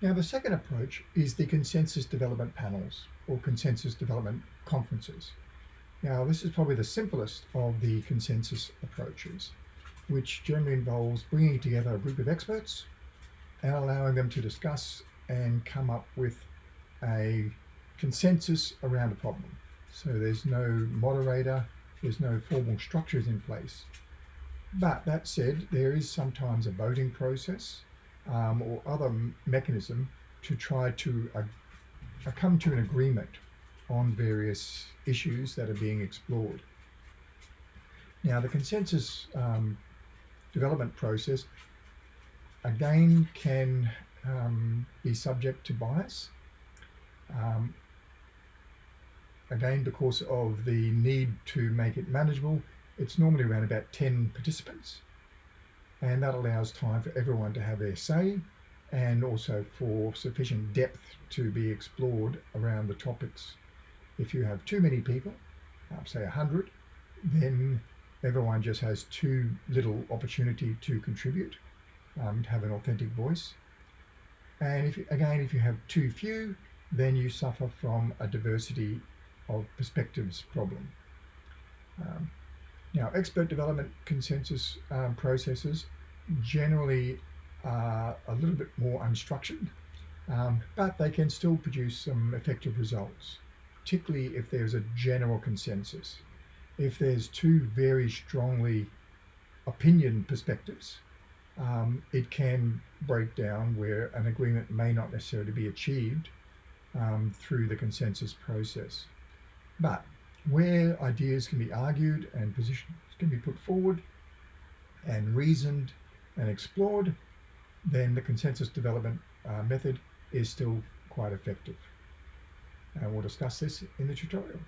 Now, the second approach is the consensus development panels or consensus development conferences. Now, this is probably the simplest of the consensus approaches, which generally involves bringing together a group of experts and allowing them to discuss and come up with a consensus around a problem. So there's no moderator, there's no formal structures in place. But that said, there is sometimes a voting process um, or other mechanism to try to uh, uh, come to an agreement on various issues that are being explored. Now the consensus um, development process again can um, be subject to bias. Um, again, because of the need to make it manageable, it's normally around about 10 participants and that allows time for everyone to have their say and also for sufficient depth to be explored around the topics. If you have too many people, um, say 100, then everyone just has too little opportunity to contribute, um, to have an authentic voice. And if again, if you have too few, then you suffer from a diversity of perspectives problem. Um, now, expert development consensus um, processes generally are a little bit more unstructured, um, but they can still produce some effective results, particularly if there's a general consensus. If there's two very strongly opinion perspectives, um, it can break down where an agreement may not necessarily be achieved um, through the consensus process. But where ideas can be argued and positions can be put forward and reasoned and explored, then the consensus development uh, method is still quite effective. And we'll discuss this in the tutorial.